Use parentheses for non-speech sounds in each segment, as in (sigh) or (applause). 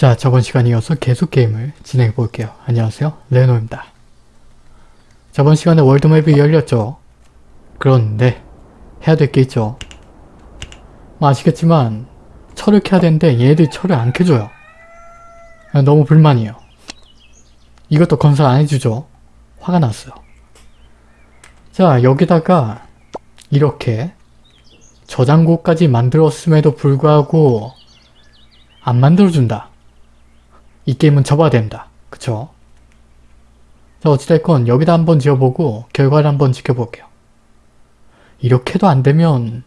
자, 저번 시간에 이어서 계속 게임을 진행해 볼게요. 안녕하세요. 레노입니다. 저번 시간에 월드맵이 열렸죠. 그런데 해야 될 게 있죠. 뭐 아시겠지만 철을 캐야 되는데 얘들 철을 안 캐줘요. 너무 불만이에요. 이것도 건설 안 해주죠. 화가 났어요. 자, 여기다가 이렇게 저장고까지 만들었음에도 불구하고 안 만들어준다. 이 게임은 접어야 된다. 그쵸? 자 어찌됐건 여기다 한번 지어보고 결과를 한번 지켜볼게요. 이렇게도 안되면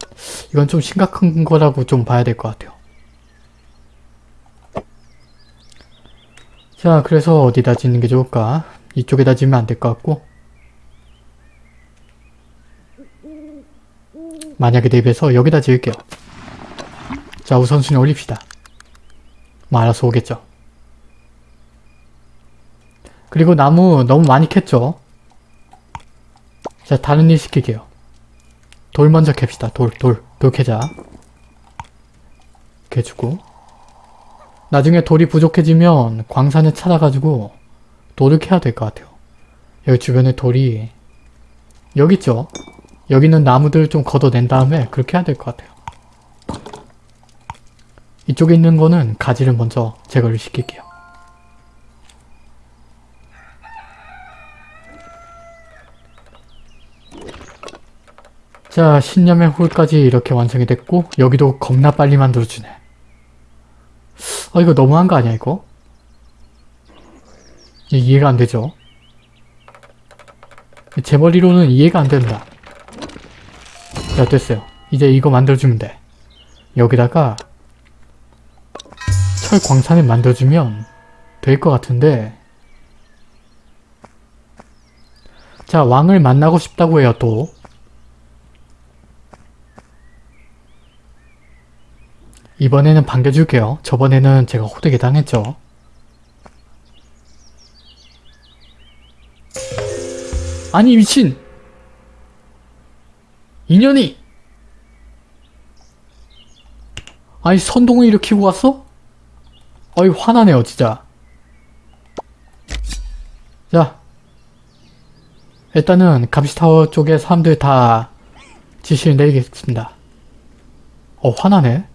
이건 좀 심각한 거라고 좀 봐야 될 것 같아요. 자 그래서 어디다 짓는 게 좋을까? 이쪽에다 짓면 안 될 것 같고 만약에 대비해서 여기다 지을게요. 자 우선순위 올립시다. 뭐 알아서 오겠죠. 그리고 나무 너무 많이 캤죠? 자 다른 일 시킬게요. 돌 먼저 캡시다. 돌, 돌, 돌 캐자. 캐주고 나중에 돌이 부족해지면 광산을 찾아가지고 돌을 캐야 될 것 같아요. 여기 주변에 돌이 여기 있죠? 여기 있는 나무들 좀 걷어낸 다음에 그렇게 해야 될 것 같아요. 이쪽에 있는 거는 가지를 먼저 제거를 시킬게요. 자 신념의 홀까지 이렇게 완성이 됐고 여기도 겁나 빨리 만들어주네. 아 이거 너무한 거 아니야 이거? 이해가 안 되죠? 제 머리로는 이해가 안 된다. 자 됐어요. 이제 이거 만들어주면 돼. 여기다가 철 광산을 만들어주면 될 것 같은데 자 왕을 만나고 싶다고 해요 또 이번에는 반겨줄게요. 저번에는 제가 호되게 당했죠. 아니 미친! 인연이! 아니 선동을 일으키고 왔어? 어이 화나네요 진짜. 자 일단은 감시타워 쪽에 사람들 다 지시를 내리겠습니다. 어 화나네.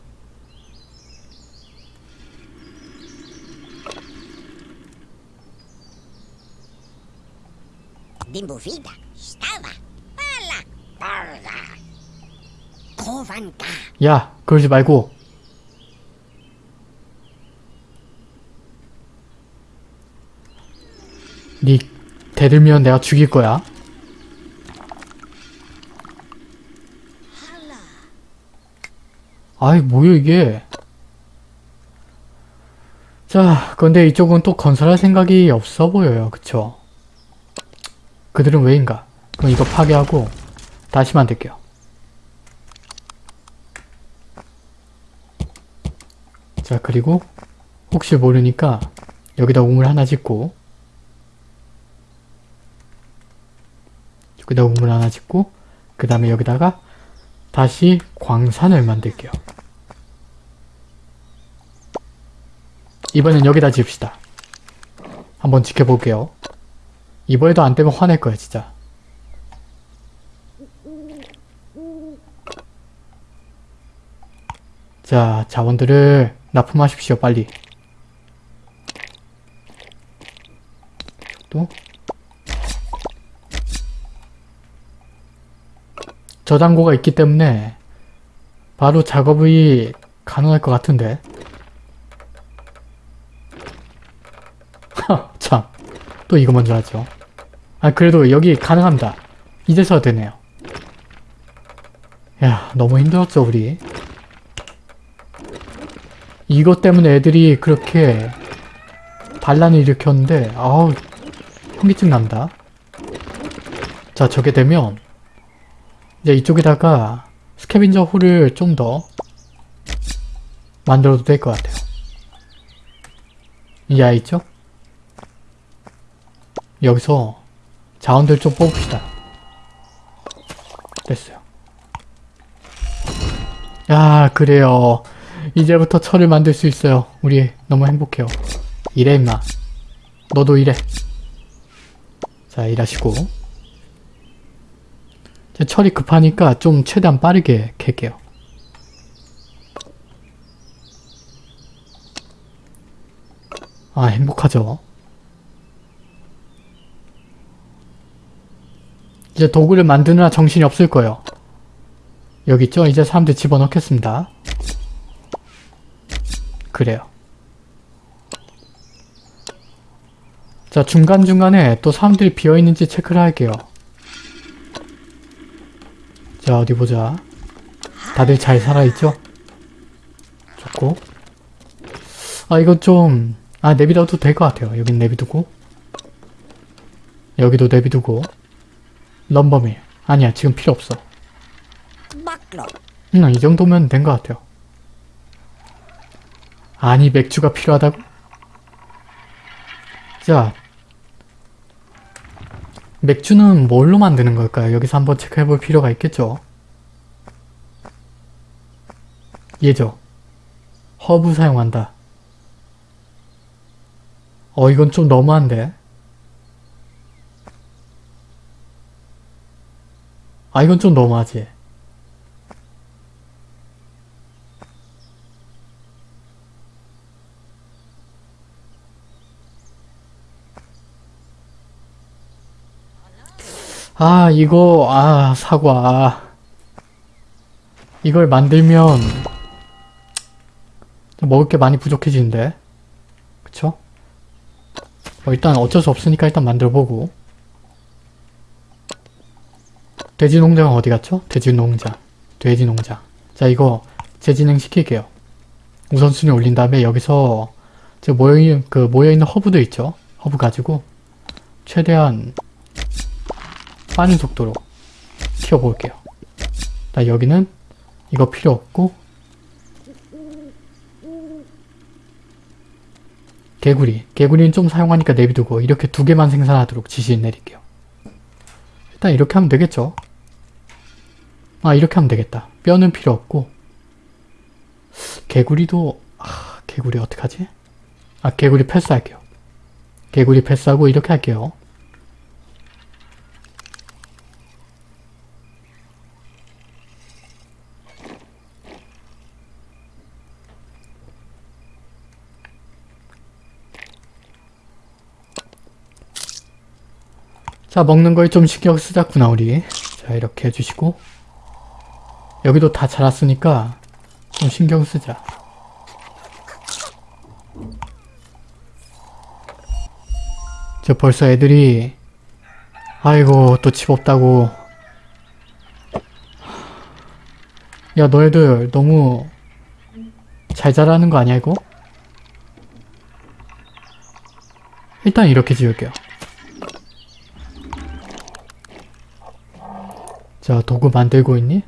De movida estava para porra. Kovanka. 야 그러지 말고. 니 대들면 내가 죽일 거야. 아이 뭐야 이게? 자 근데 이쪽은 또 건설할 생각이 없어 보여요. 그쵸 그들은 왜인가 그럼 이거 파괴하고 다시 만들게요 자 그리고 혹시 모르니까 여기다 우물 하나 짓고 여기다 우물 하나 짓고 그 다음에 여기다가 다시 광산을 만들게요. 이번엔 여기다 지읍시다. 한번 지켜볼게요. 이번에도 안 되면 화낼 거야 진짜. 자 자원들을 납품하십시오 빨리. 또 저장고가 있기 때문에 바로 작업이 가능할 것 같은데 (laughs) 참 또 이거 먼저 하죠 아 그래도 여기 가능합니다 이제서 되네요 야 너무 힘들었죠 우리 이것 때문에 애들이 그렇게 반란을 일으켰는데 아우 현기증 난다 자 저게 되면 이제 이쪽에다가 스캐빈저 홀을 좀 더 만들어도 될 것 같아요. 이 아이 있죠? 여기서 자원들 좀 뽑읍시다. 됐어요. 야 그래요. 이제부터 철을 만들 수 있어요. 우리 너무 행복해요. 일해 임마. 너도 일해. 자 일하시고 이제 철이 급하니까 좀 최대한 빠르게 캘게요. 아 행복하죠. 이제 도구를 만드느라 정신이 없을 거예요. 여기 있죠? 이제 사람들 집어넣겠습니다. 그래요. 자 중간중간에 또 사람들이 비어있는지 체크를 할게요. 자 어디 보자. 다들 잘 살아있죠? 좋고 아 이거 좀... 아 내비둬도 될 것 같아요. 여긴 내비두고 여기도 내비두고 럼버밀 아니야 지금 필요 없어. 음, 이 정도면 된 것 같아요. 아니, 맥주가 필요하다고? 자, 맥주는 뭘로 만드는 걸까요? 여기서 한번 체크해 볼 필요가 있겠죠? 예죠. 허브 사용한다. 어, 이건 좀 너무한데? 아, 이건 좀 너무하지? 아 이거 아 사과 이걸 만들면 좀 먹을 게 많이 부족해지는데 그쵸? 뭐 일단 어쩔 수 없으니까 일단 만들어보고 돼지 농장은 어디 갔죠? 돼지 농장 돼지 농장 자 이거 재진행 시킬게요 우선순위 올린 다음에 여기서 저 모여있는 그 모여있는 허브들 있죠? 허브 가지고 최대한 빠른 속도로 키워볼게요. 자, 여기는 이거 필요 없고 개구리. 개구리는 좀 사용하니까 내비두고 이렇게 두 개만 생산하도록 지시를 내릴게요. 일단 이렇게 하면 되겠죠? 아, 이렇게 하면 되겠다. 뼈는 필요 없고 개구리도... 아, 개구리 어떡하지? 아, 개구리 패스할게요. 개구리 패스하고 이렇게 할게요. 자 먹는 거에 좀 신경 쓰자꾸나 우리 자 이렇게 해주시고 여기도 다 자랐으니까 좀 신경 쓰자 저 벌써 애들이 아이고 또 집 없다고 야 너희들 너무 잘 자라는 거 아니야 이거? 일단 이렇게 지을게요 자 도구 만들고 있니?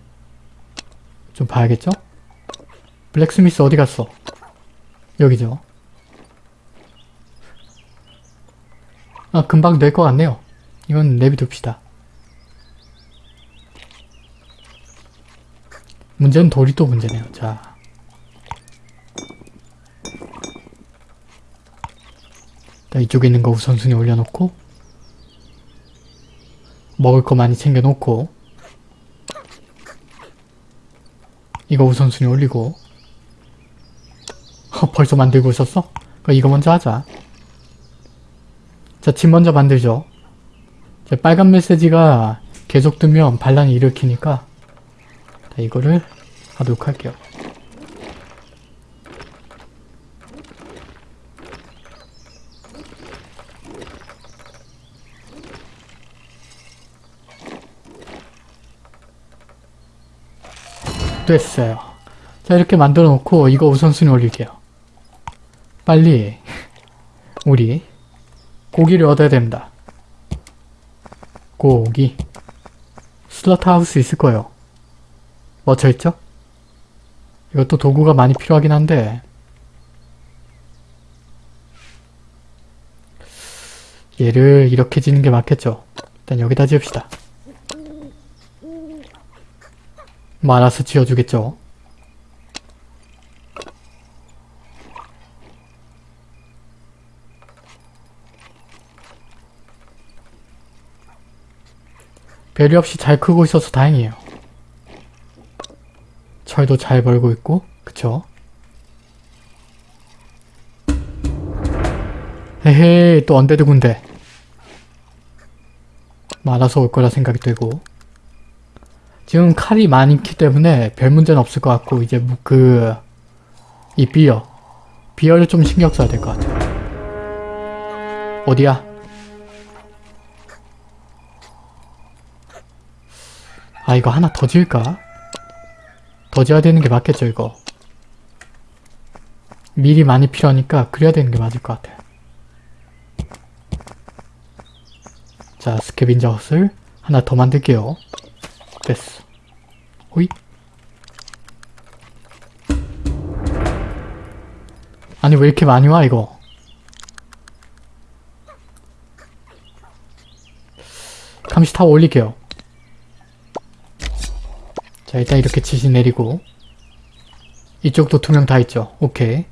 좀 봐야겠죠? 블랙스미스 어디 갔어? 여기죠. 아 금방 될 것 같네요. 이건 내비둡시다. 문제는 돌이 또 문제네요. 자. 자 이쪽에 있는 거 우선순위 올려놓고 먹을 거 많이 챙겨놓고 이거 우선순위 올리고. 어, 벌써 만들고 있었어? 그럼 이거 먼저 하자. 자, 집 먼저 만들죠. 자, 빨간 메시지가 계속 뜨면 반란을 일으키니까 자, 이거를 하도록 할게요 됐어요. 자 이렇게 만들어 놓고 이거 우선순위 올릴게요. 빨리 (laughs) 우리 고기를 얻어야 됩니다. 고기 슬러트하우스 있을 거예요. 멈춰있죠? 이것도 도구가 많이 필요하긴 한데 얘를 이렇게 지는 게 맞겠죠? 일단 여기다 지읍시다. 많아서 지어주겠죠. 배려 없이 잘 크고 있어서 다행이에요. 철도 잘 벌고 있고 그쵸? 헤헤 또 언데드 군대 많아서 올 거라 생각이 되고 지금 칼이 많기 때문에 별 문제는 없을 것 같고, 이제 뭐 그, 이 비어. 비어를 좀 신경 써야 될 것 같아요. 어디야? 아 이거 하나 더 지을까? 더 지어야 되는 게 맞겠죠 이거 미리 많이 필요하니까 그래야 되는 게 맞을 것 같아 자 스캐빈저 헛을 하나 더 만들게요 됐어 호이. 아니 왜 이렇게 많이 와 이거? 감시 타워 올릴게요. 자 일단 이렇게 지시 내리고. 이쪽도 두 명 다 있죠? 오케이.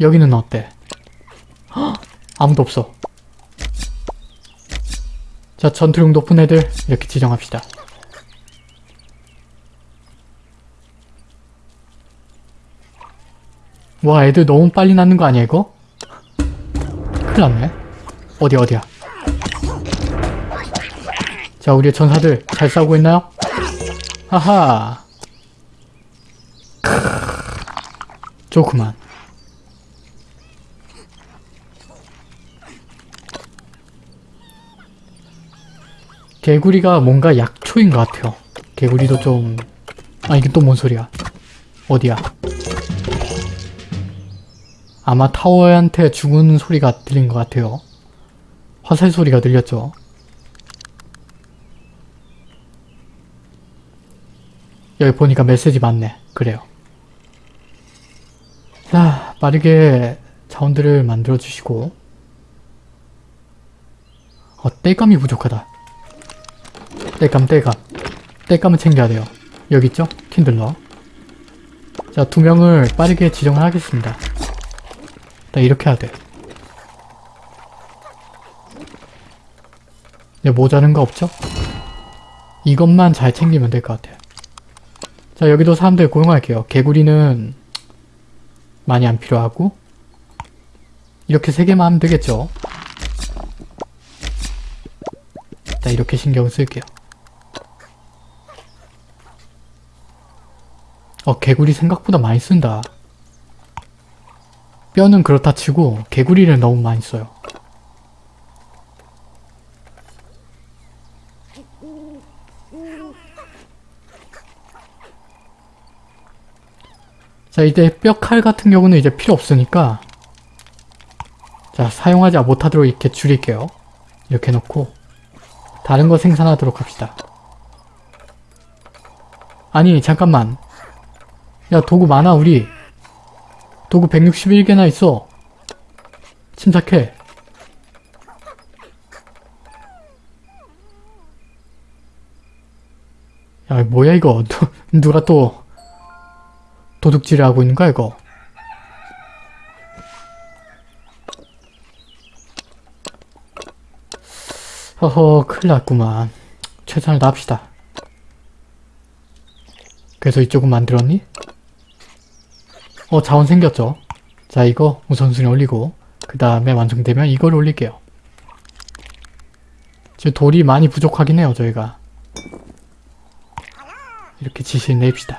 여기는 어때? 헉! 아무도 없어. 자 전투력 높은 애들 이렇게 지정합시다 와 애들 너무 빨리 낳는 거 아니야 이거? 큰일 났네. 어디 어디야? 자 우리의 전사들 잘 싸우고 있나요? 하하. 좋구만. 개구리가 뭔가 약초인 것 같아요. 개구리도 좀... 아 이게 또 뭔 소리야? 어디야 아마 타워한테 죽은 소리가 들린 것 같아요 화살 소리가 들렸죠 여기 보니까 메시지 많네. 그래요. 자, 빠르게 자원들을 만들어주시고 어, 땔감이 부족하다. 땔감, 땔감. 땔감은 챙겨야 돼요. 여기 있죠? 킨들러. 자, 두 명을 빠르게 지정을 하겠습니다. 일단 이렇게 해야 돼. 네, 모자른 거 없죠? 이것만 잘 챙기면 될 것 같아요. 자 여기도 사람들 고용할게요. 개구리는 많이 안 필요하고 이렇게 세 개만 하면 되겠죠. 자 이렇게 신경 쓸게요. 어 개구리 생각보다 많이 쓴다. 뼈는 그렇다 치고 개구리를 너무 많이 써요. 자 이제 뼈 칼 같은 경우는 이제 필요 없으니까 자 사용하지 못하도록 이렇게 줄일게요. 이렇게 놓고 다른 거 생산하도록 합시다. 아니 잠깐만. 야 도구 많아 우리 도구 161개나 있어. 침착해. 야 뭐야 이거? (laughs) 누, 누가 또 도둑질을 하고 있는 거야 이거? 허허 큰일 났구만. 최선을 다합시다. 그래서 이쪽은 만들었니? 어 자원 생겼죠 자 이거 우선순위 올리고 그 다음에 완성되면 이걸 올릴게요 지금 돌이 많이 부족하긴 해요 저희가 이렇게 지시를 내립시다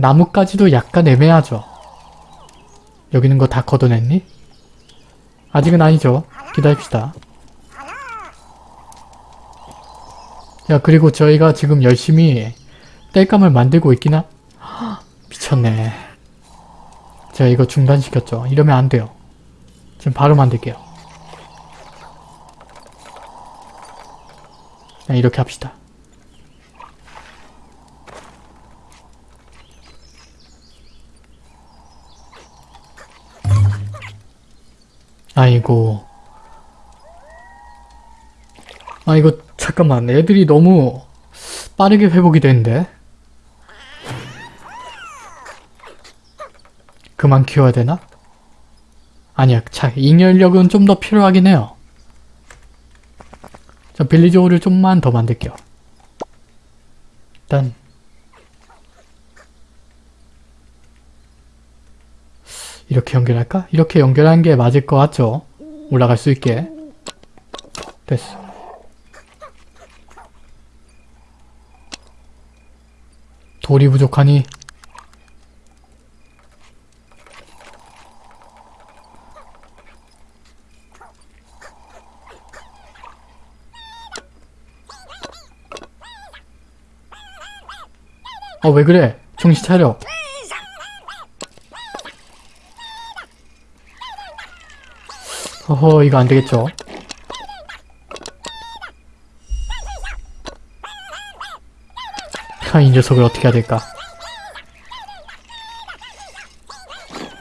나뭇가지도 약간 애매하죠. 여기 있는 거 다 걷어냈니? 아직은 아니죠. 기다립시다. 야 그리고 저희가 지금 열심히 땔감을 만들고 있긴 하... 헉, 미쳤네. 제가 이거 중단시켰죠. 이러면 안 돼요. 지금 바로 만들게요. 그냥 이렇게 합시다. 아이고. 아 이거 잠깐만 애들이 너무 빠르게 회복이 되는데 그만 키워야 되나? 아니야 자 잉여력은 좀 더 필요하긴 해요 자, 홀을 좀만 더 만들게요. 일단 이렇게 연결할까? 이렇게 연결하는 게 맞을 것 같죠? 올라갈 수 있게. 됐어. 돌이 부족하니 어, 왜 그래? 정신 차려. 허허, 이거 안 되겠죠? 하, 이 녀석을 어떻게 해야 될까?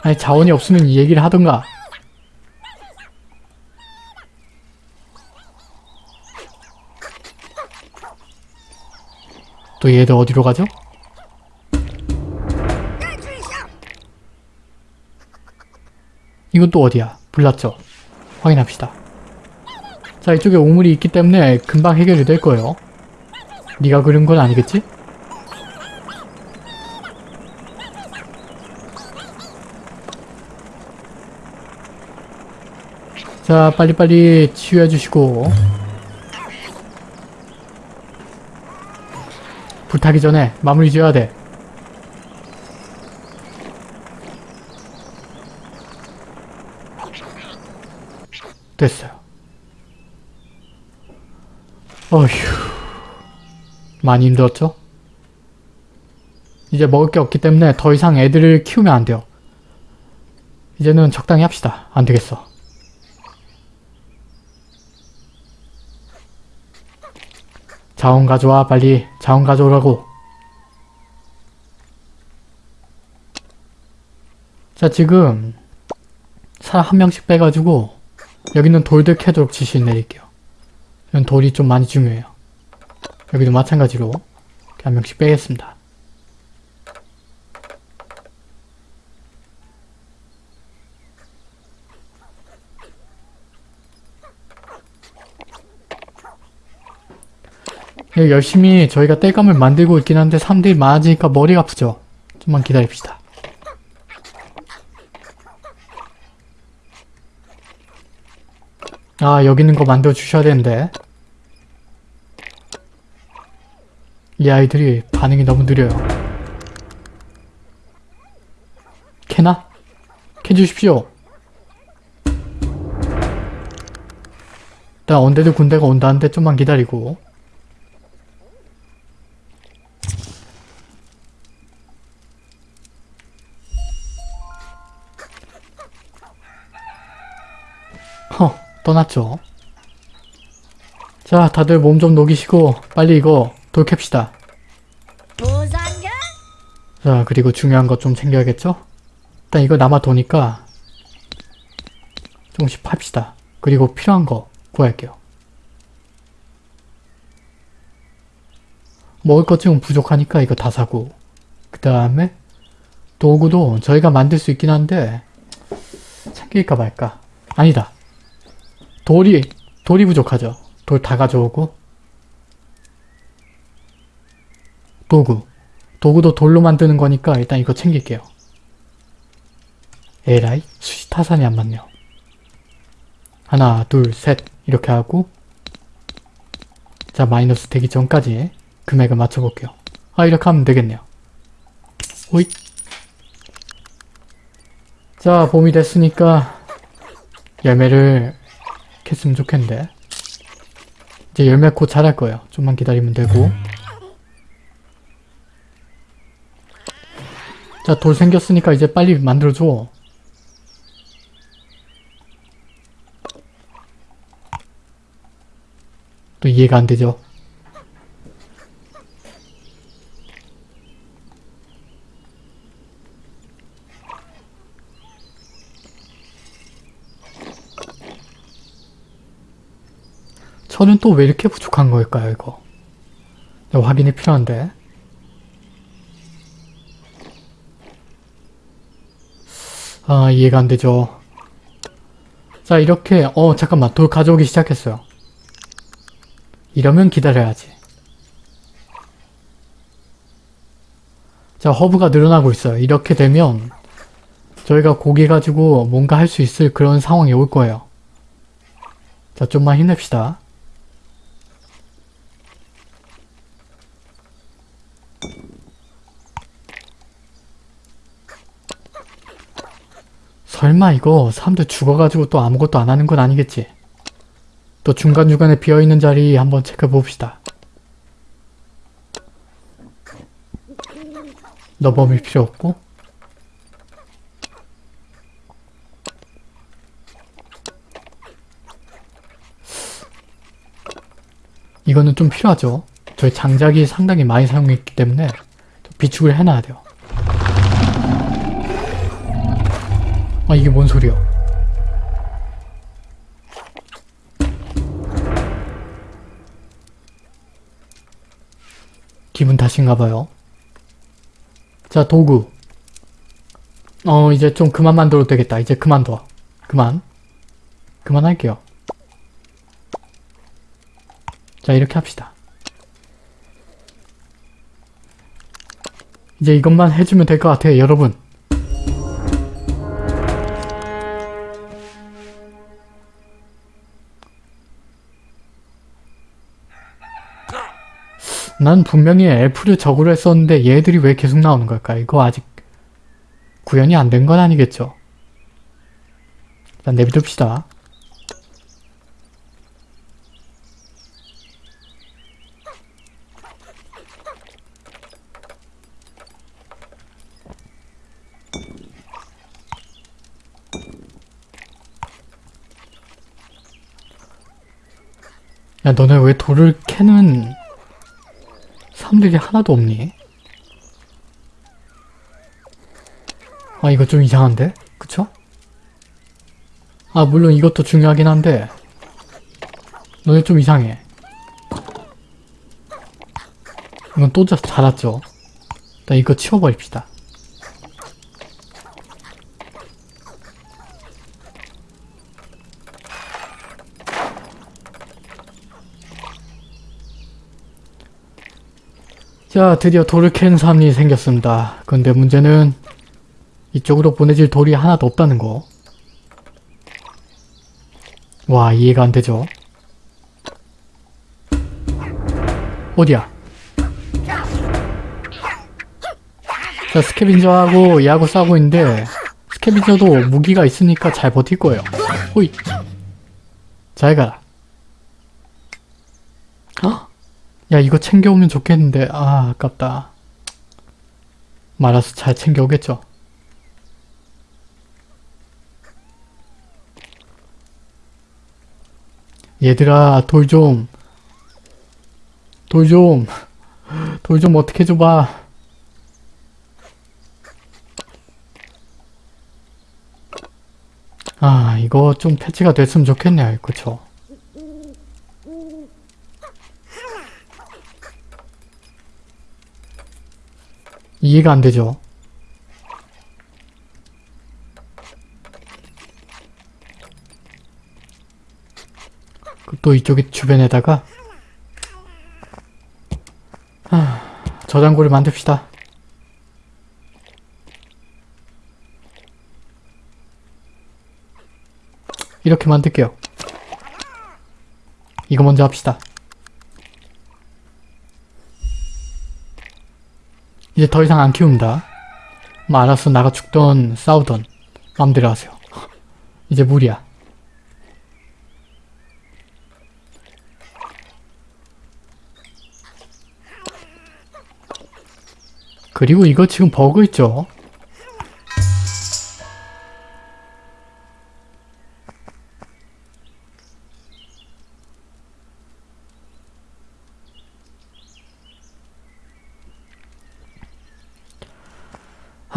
아니, 자원이 없으면 이 얘기를 하던가. 또 얘들 어디로 가죠? 이건 또 어디야? 불났죠? 확인합시다. 자, 이쪽에 오물이 있기 때문에 금방 해결이 될 거예요. 네가 그린 건 아니겠지? 자, 빨리빨리 치유해 주시고 불타기 전에 마무리 지어야 돼. 됐어요. 어휴. 많이 힘들었죠? 이제 먹을 게 없기 때문에 더 이상 애들을 키우면 안 돼요. 이제는 적당히 합시다. 안 되겠어. 자원 가져와 빨리 자원 가져오라고 자 지금 사람 한 명씩 빼가지고 여기는 돌들 캐도록 지시 내릴게요 이건 돌이 좀 많이 중요해요 여기도 마찬가지로 한 명씩 빼겠습니다 예, 열심히 저희가 땔감을 만들고 있긴 한데 사람들이 많아지니까 머리가 아프죠. 좀만 기다립시다. 아 여기 있는 거 만들어 주셔야 되는데 이 아이들이 반응이 너무 느려요. 캐나? 캐주십시오. 일단 언제든 군대가 온다는데 좀만 기다리고 떠났죠. 자, 다들 몸 좀 녹이시고 빨리 이거 돌 캡시다. 부산경 자, 그리고 중요한 것 좀 챙겨야겠죠? 일단 이거 남아 도니까 조금씩 팝시다. 그리고 필요한 거 구할게요. 먹을 것 좀 부족하니까 이거 다 사고 그 다음에 도구도 저희가 만들 수 있긴 한데 챙길까 말까 아니다 돌이 돌이 부족하죠. 돌 다 가져오고. 도구. 도구도 돌로 만드는 거니까 일단 이거 챙길게요. 에라이? 수시 타산이 안 맞네요. 하나 둘 셋. 이렇게 하고. 자 마이너스 되기 전까지 금액을 맞춰볼게요. 아 이렇게 하면 되겠네요. 호잇 자 봄이 됐으니까 열매를 캤으면 좋겠는데. 이제 열매 곧 자랄 거예요. 좀만 기다리면 되고. 자 돌 생겼으니까 이제 빨리 만들어줘. 또 이해가 안 되죠 저는 또 왜 이렇게 부족한 걸까요, 이거? 네, 확인이 필요한데. 아, 이해가 안 되죠. 자, 이렇게, 어, 잠깐만, 돌 가져오기 시작했어요. 이러면 기다려야지. 자, 허브가 늘어나고 있어요. 이렇게 되면 저희가 고기 가지고 뭔가 할 수 있을 그런 상황이 올 거예요. 자, 좀만 힘냅시다. 설마 이거 사람들 죽어가지고 또 아무것도 안 하는 건 아니겠지? 또 중간중간에 비어있는 자리 한번 체크해 봅시다. 너범일 필요 없고 이거는 좀 필요하죠. 저희 장작이 상당히 많이 사용했기 때문에 좀 비축을 해놔야 돼요. 아 이게 뭔 소리야? 기분 탓인가봐요. 자 도구. 어 이제 좀 그만 만들어도 되겠다. 이제 그만둬. 그만. 그만할게요. 자 이렇게 합시다. 이제 이것만 해주면 될 것 같아요 여러분. 난 분명히 F를 적으로 했었는데 얘들이 왜 계속 나오는 걸까? 이거 아직 구현이 안 된 건 아니겠죠? 일단 내비둡시다. 야 너네 왜 돌을 캐는 사람들이 하나도 없니? 아 이거 좀 이상한데? 그쵸? 아 물론 이것도 중요하긴 한데 너네 좀 이상해 이건 또 자- 자랐죠? 나 이거 치워버립시다 자, 드디어 돌을 캐는 사람이 생겼습니다. 근데 문제는 이쪽으로 보내질 돌이 하나도 없다는 거. 와, 이해가 안 되죠? 어디야? 자, 스캐빈저하고 얘하고 싸우고 있는데 스캐빈저도 무기가 있으니까 잘 버틸 거예요. 호이! 잘 가라. 헉! 야 이거 챙겨오면 좋겠는데. 아 아깝다. 말아서 잘 챙겨오겠죠? 얘들아 돌 좀. 돌 좀. 돌 좀 어떻게 줘봐. 아 이거 좀 패치가 됐으면 좋겠네요. 그쵸 이해가 안 되죠. 그또 이쪽에 주변에다가 하, 저장고를 만듭시다. 이렇게 만들게요. 이거 먼저 합시다. 이제 더 이상 안 키웁니다. 뭐 알아서 나가 죽던 싸우던 마음대로 하세요. 이제 무리야. 그리고 이거 지금 버그 있죠?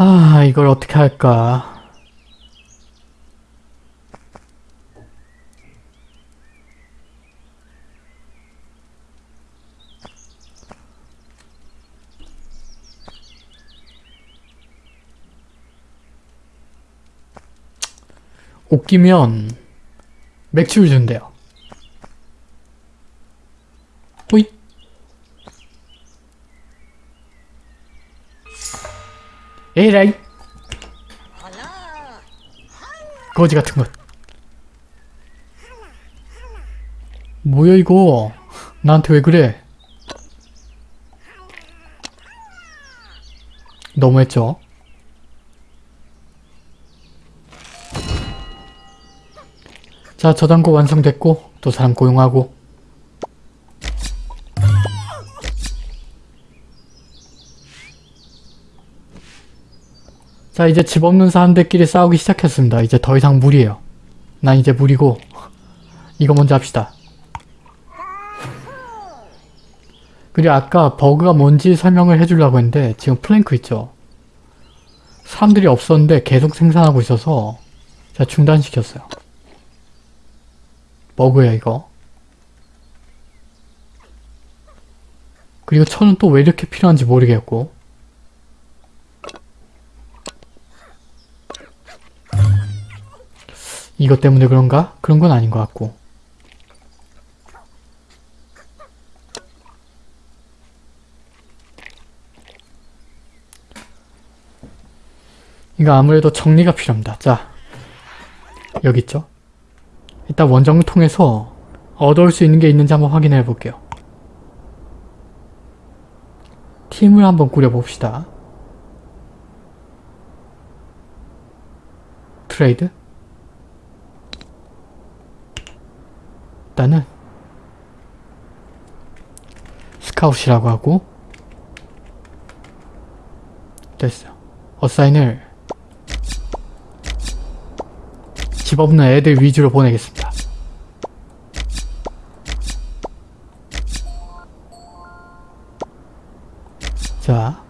아, 이걸 어떻게 할까? 옷 끼면 맥주를 준대요. 에라이. 거지 같은 것. 뭐야 이거? 나한테 왜 그래? 너무했죠? 자 저장고 완성됐고 또 사람 고용하고 자 이제 집 없는 사람들끼리 싸우기 시작했습니다. 이제 더 이상 무리예요. 난 이제 무리고 이거 먼저 합시다. 그리고 아까 버그가 뭔지 설명을 해주려고 했는데 지금 플랭크 있죠? 사람들이 없었는데 계속 생산하고 있어서 제가 중단시켰어요. 버그야 이거. 그리고 천은 또 왜 이렇게 필요한지 모르겠고 이것 때문에 그런가? 그런 건 아닌 것 같고. 이거 아무래도 정리가 필요합니다. 자, 여기 있죠? 일단 원정을 통해서 얻어올 수 있는 게 있는지 한번 확인해 볼게요. 팀을 한번 꾸려봅시다. Trade? 일단은 scout이라고 하고 됐어요. assign을 집 없는 애들 위주로 보내겠습니다. 자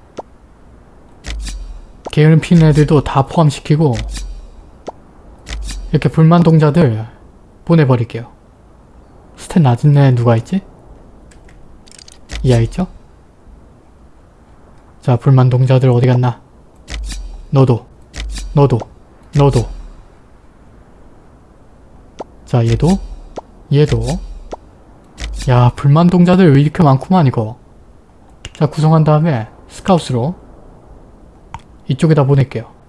게으름 피는 애들도 다 포함시키고 이렇게 불만 동자들 보내버릴게요. 스탯 낮은 애 누가 있지? 이 아이 있죠? 자 불만 동자들 어디 갔나? 너도 너도 너도 자 얘도 얘도 야 불만 동자들 왜 이렇게 많구만 이거 자 구성한 다음에 스카웃으로 이쪽에다 보낼게요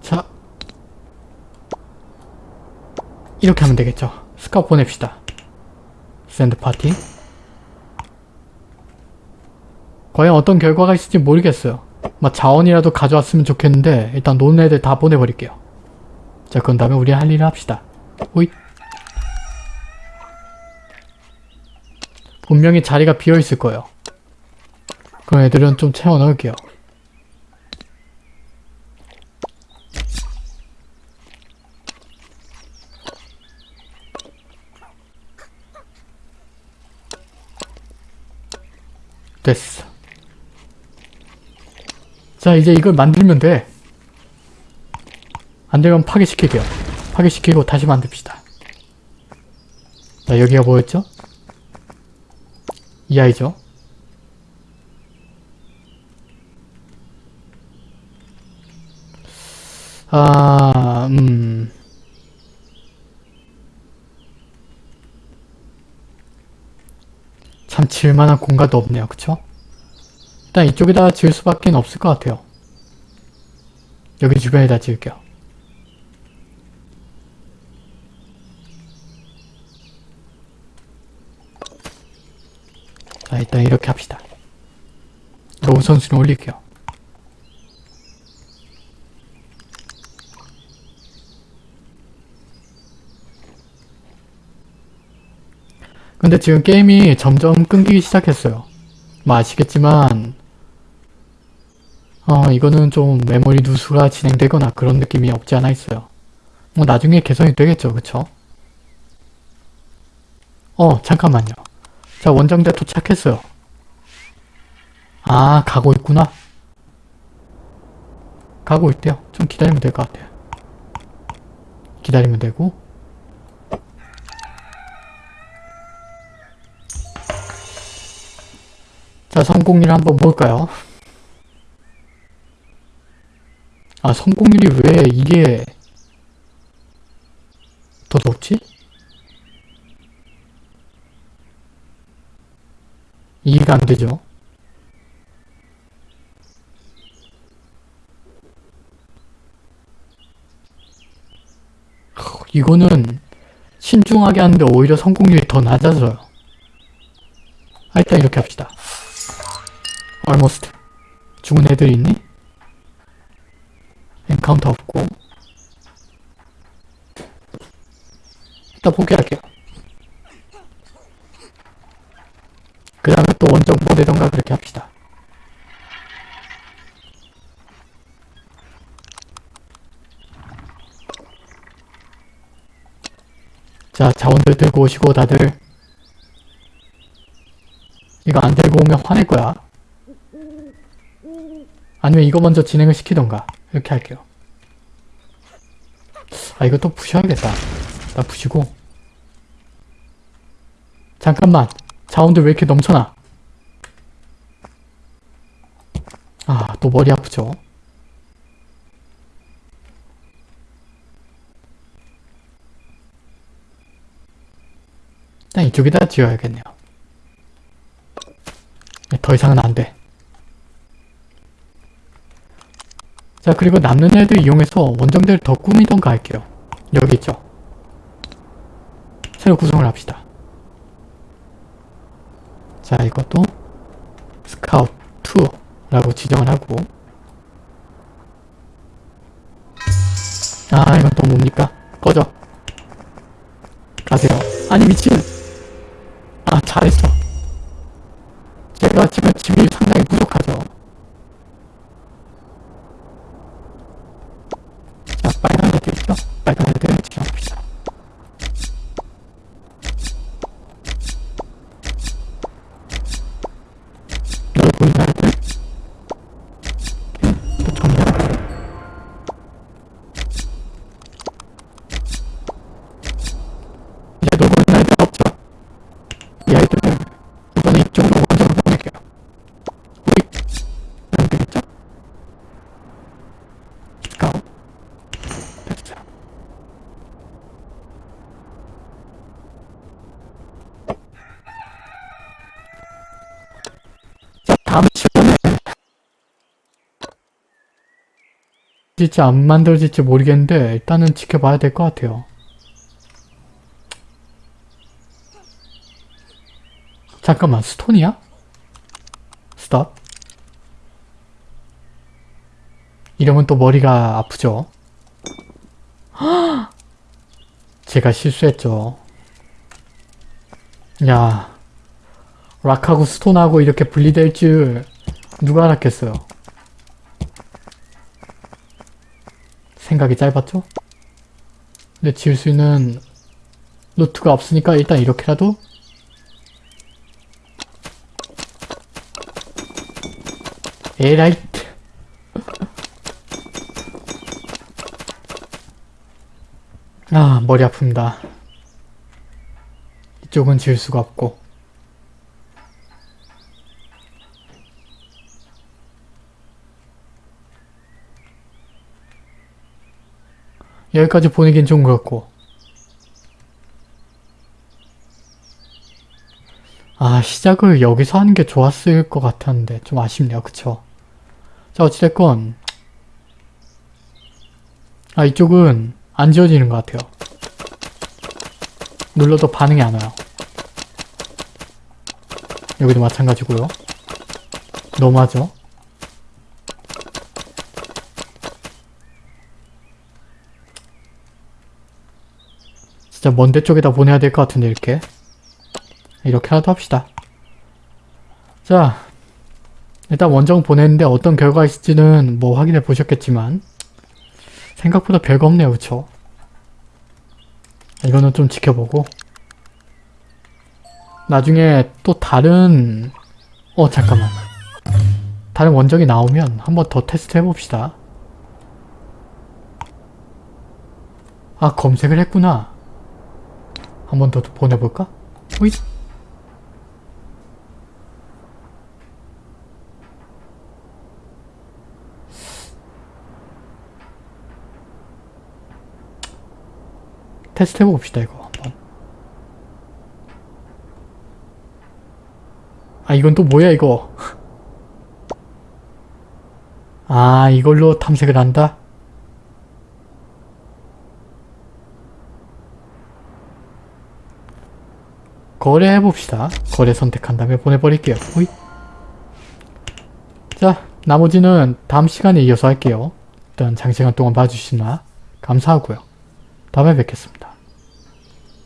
자 이렇게 하면 되겠죠. 스카웃 보냅시다. Send party. 과연 어떤 결과가 있을지 모르겠어요. 막 자원이라도 가져왔으면 좋겠는데 일단 노는 애들 다 보내버릴게요. 자 그런 다음에 우리 할 일을 합시다. 호잇. 분명히 자리가 비어있을 거예요. 그런 애들은 좀 채워 넣을게요 됐어. 자, 이제 이걸 만들면 돼. 안 되면 파괴시킬게요. 파괴시키고 다시 만듭시다. 자, 여기가 뭐였죠? 이 아이죠? 아, 음. 참 지을만한 공간도 없네요. 그쵸? 일단 이쪽에다 지을 수밖에 없을 것 같아요. 여기 주변에다 지을게요. 자 일단 이렇게 합시다. 로 우 선수는 올릴게요. 근데 지금 게임이 점점 끊기기 시작했어요. 뭐 아시겠지만 어 이거는 좀 메모리 누수가 진행되거나 그런 느낌이 없지 않아 있어요. 뭐 나중에 개선이 되겠죠, 그쵸? 어 잠깐만요. 자 원정대 도착했어요. 아 가고 있구나. 가고 있대요. 좀 기다리면 될 것 같아요. 기다리면 되고 자, 성공률 한번 볼까요? 아, 아 성공률이 왜 이게 더 높지? 이해가 안 되죠? 후, 이거는 신중하게 하는데 오히려 성공률이 더 낮아져요. 아, 일단 이렇게 합시다. Almost. 죽은 애들 있니? Encounter 없고. 일단 포기할게요. 그 다음에 또 원정 보내던가 그렇게 합시다. 자, 자원들 들고 오시고 다들 이거 안 들고 오면 화낼 거야. 아니면 이거 먼저 진행을 시키던가 이렇게 할게요. 아 이거 또 부셔야겠다. 나 부시고 잠깐만 자원들 왜 이렇게 넘쳐나? 아 또 머리 아프죠? 일단 이쪽에다 지어야겠네요. 네, 더 이상은 안 돼. 자 그리고 남는 애들 이용해서 원정대를 더 꾸미던가 할게요. 여기 있죠. 새로 구성을 합시다. 자 이것도 스카우트 2라고 지정을 하고 아 이건 또 뭡니까? 꺼져 가세요 아니 미친 아 잘했어 제가 지금 집이 상당히 부족하죠 자 빨간 애들 있죠? 빨간 애들 지정합시다 여기 보이는 애들 오케이 또 정리하고 이제 놀고 있는 애들 없죠? 이 아이들은 이번에 이쪽으로 원정을 보낼게요. 우리 여기 되겠죠? 가오 됐어요. 자 다음 시간에 진짜 안 만들어질지 모르겠는데 일단은 지켜봐야 될 것 같아요. 잠깐만 스톤이야? 스톱 이러면 또 머리가 아프죠? 헉! (gasps) 제가 실수했죠. 야 락하고 스톤하고 이렇게 분리될 줄 누가 알았겠어요. 생각이 짧았죠? 근데 지을 수 있는 루트가 없으니까 일단 이렇게라도? 에라이트. (laughs) 아 머리 아픕니다. 이쪽은 지을 수가 없고 여기까지 보내긴 좀 그렇고. 아 시작을 여기서 하는 게 좋았을 것 같았는데 좀 아쉽네요. 그쵸? 자 어찌됐건. 아 이쪽은 안 지워지는 것 같아요. 눌러도 반응이 안 와요. 여기도 마찬가지고요. 너무하죠 진짜 먼데 쪽에다 보내야 될 것 같은데 이렇게. 이렇게라도 합시다. 자 일단 원정 보냈는데 어떤 결과가 있을지는 뭐 확인해 보셨겠지만 생각보다 별거 없네요 그쵸? 이거는 좀 지켜보고. 나중에 또 다른 어 잠깐만. 다른 원정이 나오면 한번 더 테스트 해봅시다. 아 검색을 했구나 한 번 더 보내볼까? 오이. 테스트 해봅시다 이거 한번 아 이건 또 뭐야 이거 (laughs) 아 이걸로 탐색을 한다? 거래해봅시다. 거래 선택한 다음에 보내버릴게요. 호잇. 자, 나머지는 다음 시간에 이어서 할게요. 일단 장시간 동안 봐주시나 감사하고요. 다음에 뵙겠습니다.